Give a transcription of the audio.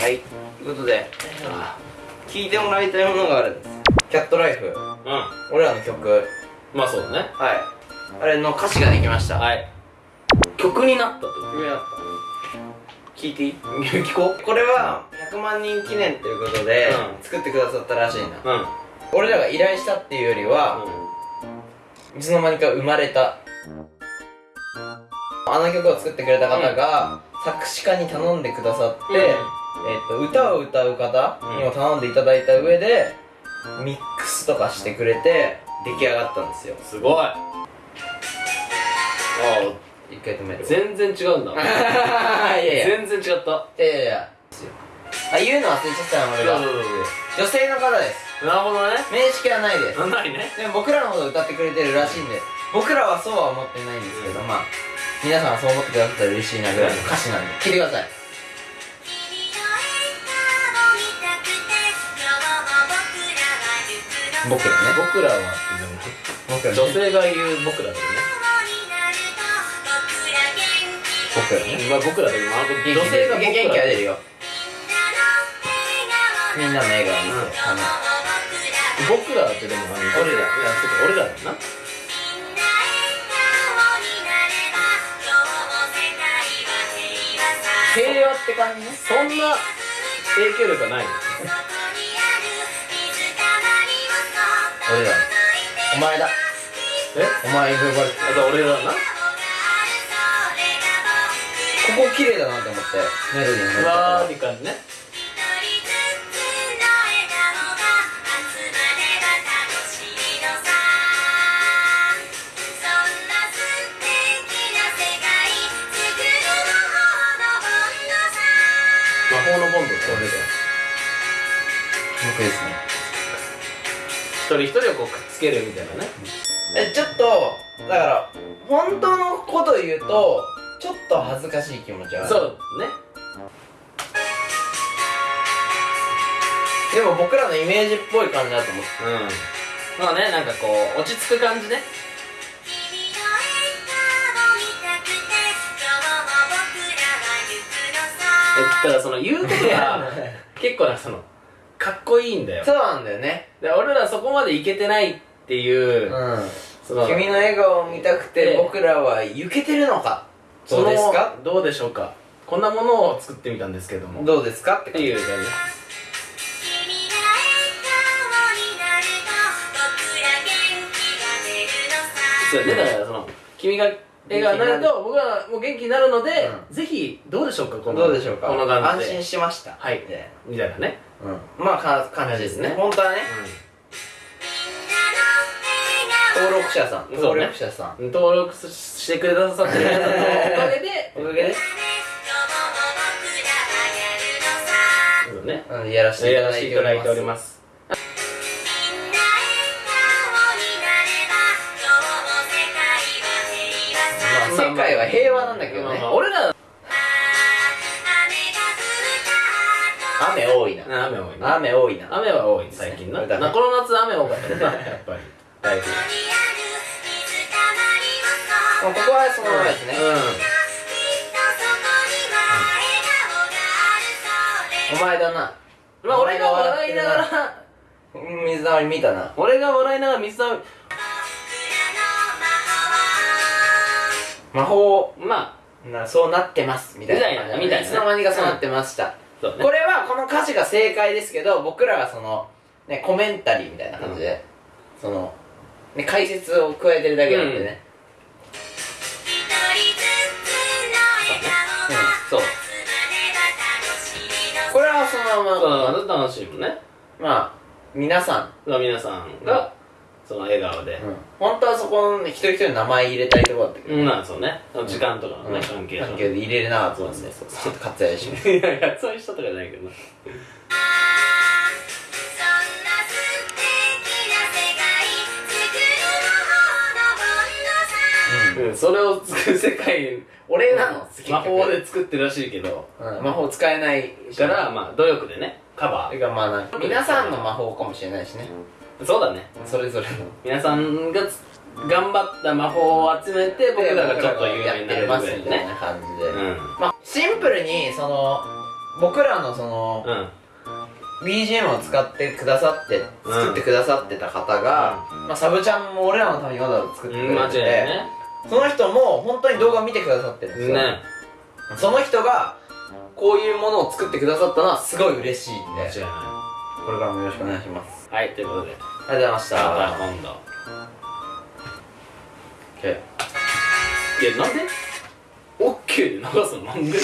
はい。ということで聴いてもらいたいものがあるんです。キャットライフ。うん。俺らの曲。まあそうだね。はい。あれの歌詞ができました。はい。曲になったと？曲になった。聞いていい？聞ここれは100万人記念ということで、うん。作ってくださったらしいな。ううん。俺らが依頼したっていうよりは、いつの間にか生まれた。あの曲を作ってくれた方が、作詞家に頼んでくださって、うんえっと歌を歌う方にも頼んでいただいた上で、ミックスとかしてくれて出来上がったんですよ。すごい。あ一回止める。全然違うんだ。いやいや。いや全然違った。いやいやあ言うの忘れちゃったの俺が。女性の方です。なるほどね。面識はないです。ないね。でも僕らのこと歌ってくれてるらしいんで僕らはそうは思ってないんですけど、まあ皆さんはそう思ってくださったら嬉しいなぐらいの歌詞なんで聞いてください僕らね。僕らは僕らね。女性が言う僕らだよね。僕らね。まあ僕らだけどあの女性が僕ら元気は出るよ。みんなの笑顔見て、うんあの僕らってでもあの俺らいやそうか俺らだよな。平和って感じね。そんな影響力はない俺らお前だ。え？お前呼ばれてあと俺らだな。ここ綺麗だなって思って。メロディーに乗っちゃわっーい感じね魔法のボンドって俺だよ。た僕ですね一人一人をこうくっつけるみたいなね。えちょっとだから本当のこと言うとちょっと恥ずかしい気持ちはある。そうね。でも僕らのイメージっぽい感じだと思ってうん。まあねなんかこう落ち着く感じね。えだからその言うことが 結構なそのかっこいいんだよ。そうなんだよね。で俺らそこまでいけてないっていう、うん。その君の笑顔を見たくてで僕らは行けてるのか？どうですか？どうでしょうか？こんなものを作ってみたんですけども。どうですか？ってっていう感じ。そうねだからその君が笑顔になる。と僕はもう元気になるので、うぜひどうでしょうかこのどうでしょうか。この感安じで。心しました。はい。でみたいなね、うん。まあか感じですね。ね本当はね。登録者さん。そうね。登録者さん。うん、登録してくださってる皆さんのおかげで。おかげで。そうね。うん。やらせていただいております界は平和なんだけどね。まあまあ。俺ら雨多いな。雨多いな。雨多いな。雨は多い最近な。ねなこの夏雨多かったな やっぱり。だいぶもう。ここはそのままですね。お前だな。うんまあ俺が笑いながらうん水溜り見たな。俺が笑いながら水溜魔法まなそうなってますみたいな。みたいなみたいなね。つの間にかそうなってました、うね。これはこの歌詞が正解ですけど僕らはそのねコメンタリーみたいな感じで、そのね解説を加えてるだけなんでね、そう。これはそのまま、そう楽しいもんね。まあ皆さん、まあ皆さんがその笑顔で。本当はそこの一人一人の名前入れたいところだったけど、うんまあそうね。時間とかのねうん。関係関係で入れれなかったんでそう。そう。ちょっと割愛しますいやいやそういう人とかじゃないけどなうん。それを作る世界俺なの魔法で作ってるらしいけどうん。魔法使えないからまあ努力でねカバそれがまあ皆さんの魔法かもしれないしね。ーそうだね。それぞれの。皆さんがつ頑張った魔法を集めて僕らがちょっと有名になますみたいね。な感じで、うん。まあシンプルにその僕らのその、うん。BGM を使ってくださってうん作ってくださってた方が、まあ、サブちゃんも俺らのためにわざわざ作ってくれてて、ね。その人も本当に動画を見てくださってるんですよ、ねその人がこういうものを作ってくださったのはすごい嬉しいんで。間違いなこれからもよろしくお願いします。いはいということで。ありがとうございました。また今度。OK いやなんで ?OK で流すの？なんで？